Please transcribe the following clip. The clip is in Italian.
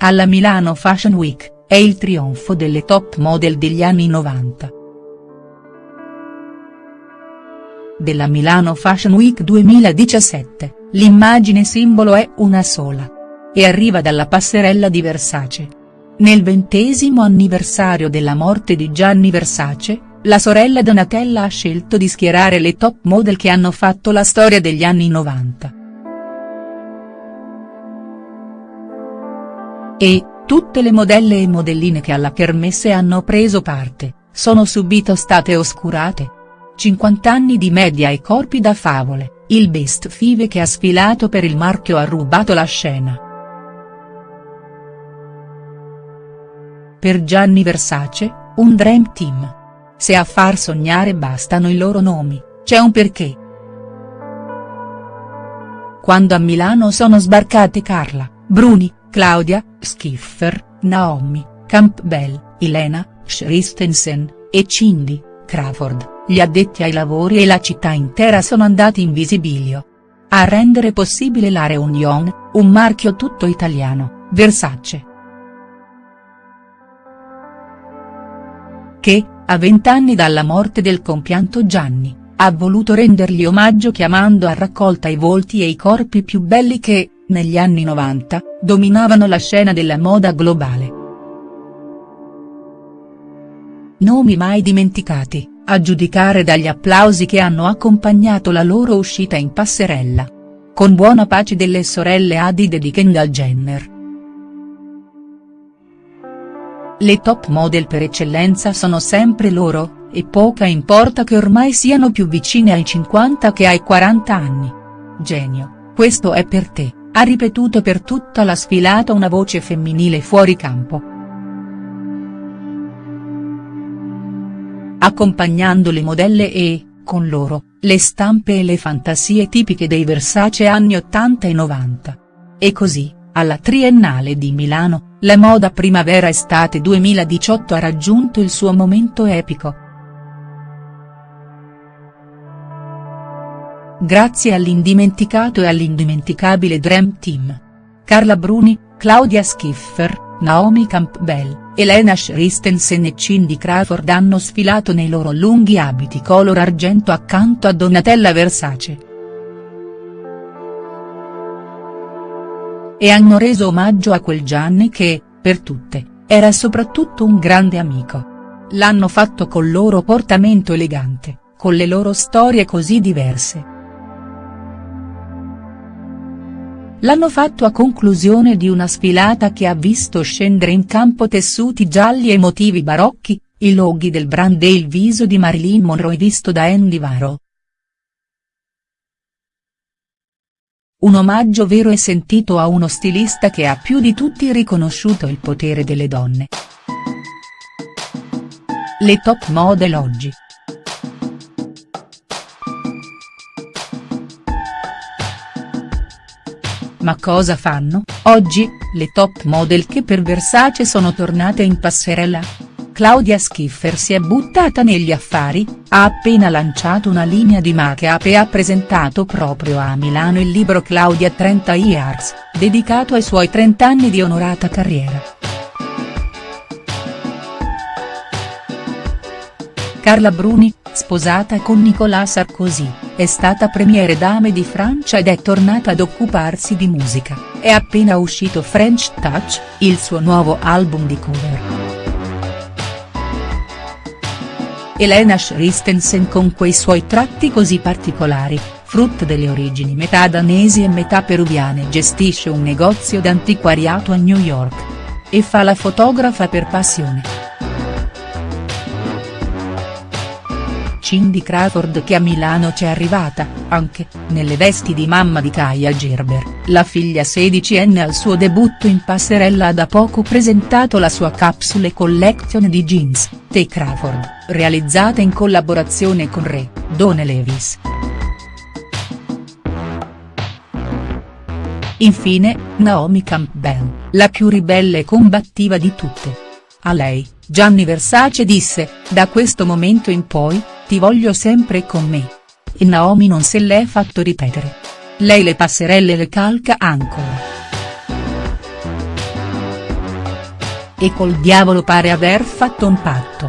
Alla Milano Fashion Week, è il trionfo delle top model degli anni 90. Della Milano Fashion Week 2017, l'immagine simbolo è una sola. E arriva dalla passerella di Versace. Nel ventesimo anniversario della morte di Gianni Versace, la sorella Donatella ha scelto di schierare le top model che hanno fatto la storia degli anni 90. E, tutte le modelle e modelline che alla kermesse hanno preso parte, sono subito state oscurate. 50 anni di media e corpi da favole, il best five che ha sfilato per il marchio ha rubato la scena. Per Gianni Versace, un dream team. Se a far sognare bastano i loro nomi, c'è un perché. Quando a Milano sono sbarcate Carla, Bruni, Claudia, Schiffer, Naomi, Campbell, Elena, Christensen, e Cindy, Crawford, gli addetti ai lavori e la città intera sono andati in visibilio. A rendere possibile la reunion, un marchio tutto italiano, Versace. Che, a vent'anni dalla morte del compianto Gianni, ha voluto rendergli omaggio chiamando a raccolta i volti e i corpi più belli che, negli anni 90, dominavano la scena della moda globale. Nomi mai dimenticati, a giudicare dagli applausi che hanno accompagnato la loro uscita in passerella. Con buona pace delle sorelle Hadid e di Kendall Jenner. Le top model per eccellenza sono sempre loro, e poca importa che ormai siano più vicine ai 50 che ai 40 anni. Genio, questo è per te, ha ripetuto per tutta la sfilata una voce femminile fuori campo. accompagnando le modelle e, con loro, le stampe e le fantasie tipiche dei Versace anni 80 e 90. E così, alla Triennale di Milano, la moda primavera-estate 2018 ha raggiunto il suo momento epico. Grazie all'indimenticato e all'indimenticabile Dream Team. Carla Bruni, Claudia Schiffer, Naomi Campbell, Elena Christensen e Cindy Crawford hanno sfilato nei loro lunghi abiti color argento accanto a Donatella Versace. E hanno reso omaggio a quel Gianni che, per tutte, era soprattutto un grande amico. L'hanno fatto col loro portamento elegante, con le loro storie così diverse. L'hanno fatto a conclusione di una sfilata che ha visto scendere in campo tessuti gialli e motivi barocchi, i loghi del brand e il viso di Marilyn Monroe visto da Andy Varro. Un omaggio vero e sentito a uno stilista che ha più di tutti riconosciuto il potere delle donne. Le top model oggi. Ma cosa fanno, oggi, le top model che per Versace sono tornate in passerella? Claudia Schiffer si è buttata negli affari, ha appena lanciato una linea di make-up e ha presentato proprio a Milano il libro Claudia 30 Years, dedicato ai suoi 30 anni di onorata carriera. Carla Bruni, sposata con Nicolas Sarkozy, è stata premiere dame di Francia ed è tornata ad occuparsi di musica, è appena uscito French Touch, il suo nuovo album di cover. Elena Christensen con quei suoi tratti così particolari, frutto delle origini metà danesi e metà peruviane gestisce un negozio d'antiquariato a New York. E fa la fotografa per passione. Cindy Crawford che a Milano c'è arrivata, anche, nelle vesti di mamma di Kaya Gerber, la figlia sedicenne al suo debutto in passerella ha da poco presentato la sua capsule collection di jeans, The Crawford, realizzata in collaborazione con Re, Done Levis. Infine, Naomi Campbell, la più ribelle e combattiva di tutte. A lei, Gianni Versace disse, da questo momento in poi, ti voglio sempre con me. E Naomi non se l'è fatto ripetere. Lei le passerelle le calca ancora. e col diavolo pare aver fatto un patto.